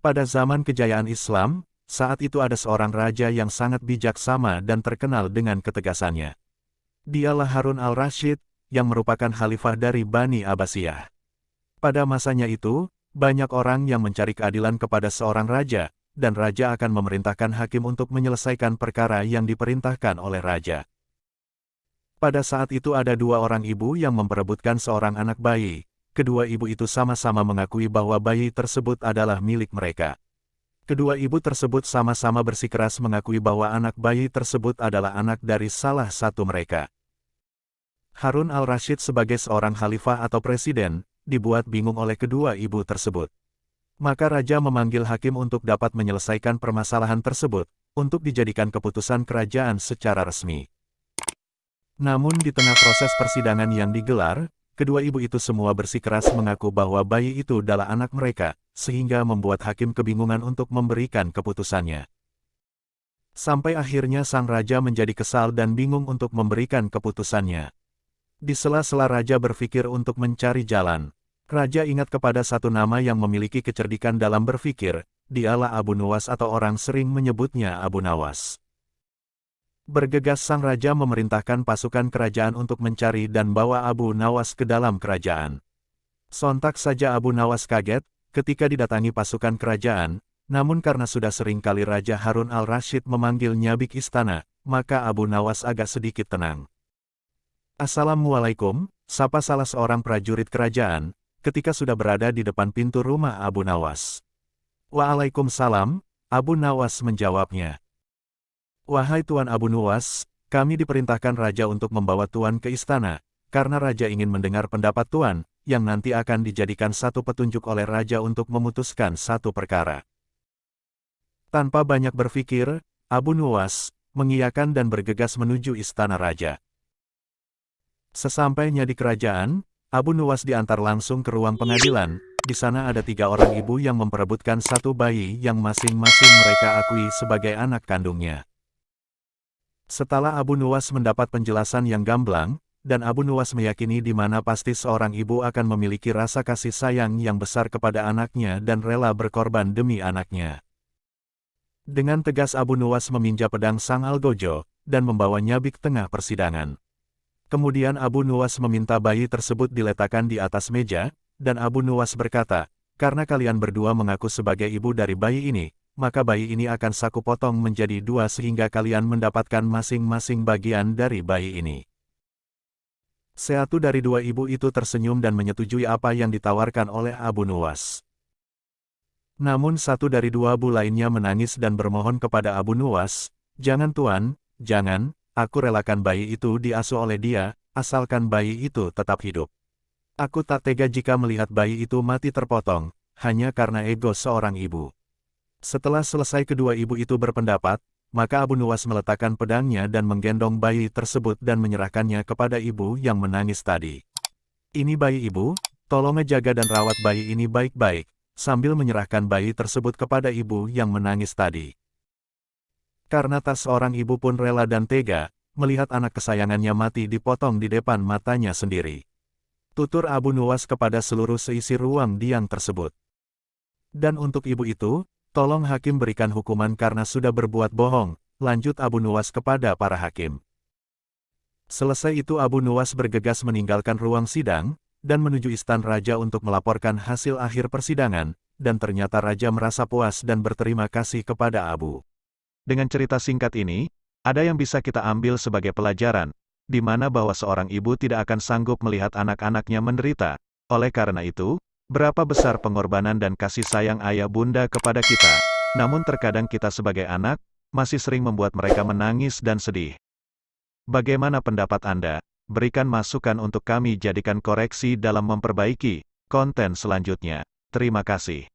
Pada zaman kejayaan Islam, saat itu ada seorang raja yang sangat bijaksana dan terkenal dengan ketegasannya. Dialah Harun al-Rashid, yang merupakan khalifah dari Bani Abbasiyah. Pada masanya itu, banyak orang yang mencari keadilan kepada seorang raja, dan raja akan memerintahkan hakim untuk menyelesaikan perkara yang diperintahkan oleh raja. Pada saat itu ada dua orang ibu yang memperebutkan seorang anak bayi. Kedua ibu itu sama-sama mengakui bahwa bayi tersebut adalah milik mereka. Kedua ibu tersebut sama-sama bersikeras mengakui bahwa anak bayi tersebut adalah anak dari salah satu mereka. Harun al-Rashid sebagai seorang khalifah atau presiden, dibuat bingung oleh kedua ibu tersebut. Maka raja memanggil hakim untuk dapat menyelesaikan permasalahan tersebut, untuk dijadikan keputusan kerajaan secara resmi. Namun di tengah proses persidangan yang digelar, kedua ibu itu semua bersikeras mengaku bahwa bayi itu adalah anak mereka, sehingga membuat hakim kebingungan untuk memberikan keputusannya. Sampai akhirnya sang raja menjadi kesal dan bingung untuk memberikan keputusannya. Di sela-sela raja berpikir untuk mencari jalan, raja ingat kepada satu nama yang memiliki kecerdikan dalam berpikir, dialah Abu Nuwas atau orang sering menyebutnya Abu Nawas. Bergegas sang raja memerintahkan pasukan kerajaan untuk mencari dan bawa Abu Nawas ke dalam kerajaan. Sontak saja Abu Nawas kaget, ketika didatangi pasukan kerajaan, namun karena sudah sering kali Raja Harun al-Rashid memanggil nyabik istana, maka Abu Nawas agak sedikit tenang. Assalamualaikum, sapa salah seorang prajurit kerajaan, ketika sudah berada di depan pintu rumah Abu Nawas. Waalaikumsalam, Abu Nawas menjawabnya. Wahai Tuan Abu Nuwas, kami diperintahkan Raja untuk membawa Tuan ke istana, karena Raja ingin mendengar pendapat Tuan, yang nanti akan dijadikan satu petunjuk oleh Raja untuk memutuskan satu perkara. Tanpa banyak berpikir, Abu Nuwas, mengiyakan dan bergegas menuju istana Raja. Sesampainya di kerajaan, Abu Nuwas diantar langsung ke ruang pengadilan, di sana ada tiga orang ibu yang memperebutkan satu bayi yang masing-masing mereka akui sebagai anak kandungnya. Setelah Abu Nuwas mendapat penjelasan yang gamblang, dan Abu Nuwas meyakini di mana pasti seorang ibu akan memiliki rasa kasih sayang yang besar kepada anaknya dan rela berkorban demi anaknya. Dengan tegas Abu Nuwas meminjam pedang Sang Algojo, dan membawa nyabik tengah persidangan. Kemudian Abu Nuwas meminta bayi tersebut diletakkan di atas meja, dan Abu Nuwas berkata, karena kalian berdua mengaku sebagai ibu dari bayi ini, maka bayi ini akan saku potong menjadi dua sehingga kalian mendapatkan masing-masing bagian dari bayi ini. Seatu dari dua ibu itu tersenyum dan menyetujui apa yang ditawarkan oleh Abu Nuwas. Namun satu dari dua bu lainnya menangis dan bermohon kepada Abu Nuwas, Jangan tuan, jangan, aku relakan bayi itu diasuh oleh dia, asalkan bayi itu tetap hidup. Aku tak tega jika melihat bayi itu mati terpotong, hanya karena ego seorang ibu. Setelah selesai kedua ibu itu berpendapat, maka Abu Nuwas meletakkan pedangnya dan menggendong bayi tersebut dan menyerahkannya kepada ibu yang menangis tadi. Ini bayi ibu, tolong jaga dan rawat bayi ini baik-baik, sambil menyerahkan bayi tersebut kepada ibu yang menangis tadi. Karena tas seorang ibu pun rela dan tega, melihat anak kesayangannya mati dipotong di depan matanya sendiri. Tutur Abu Nuwas kepada seluruh seisi ruang diang tersebut. Dan untuk ibu itu, Tolong hakim berikan hukuman karena sudah berbuat bohong, lanjut Abu Nuwas kepada para hakim. Selesai itu Abu Nuwas bergegas meninggalkan ruang sidang, dan menuju istan raja untuk melaporkan hasil akhir persidangan, dan ternyata raja merasa puas dan berterima kasih kepada Abu. Dengan cerita singkat ini, ada yang bisa kita ambil sebagai pelajaran, di mana bahwa seorang ibu tidak akan sanggup melihat anak-anaknya menderita. Oleh karena itu, Berapa besar pengorbanan dan kasih sayang ayah bunda kepada kita, namun terkadang kita sebagai anak, masih sering membuat mereka menangis dan sedih. Bagaimana pendapat Anda? Berikan masukan untuk kami jadikan koreksi dalam memperbaiki konten selanjutnya. Terima kasih.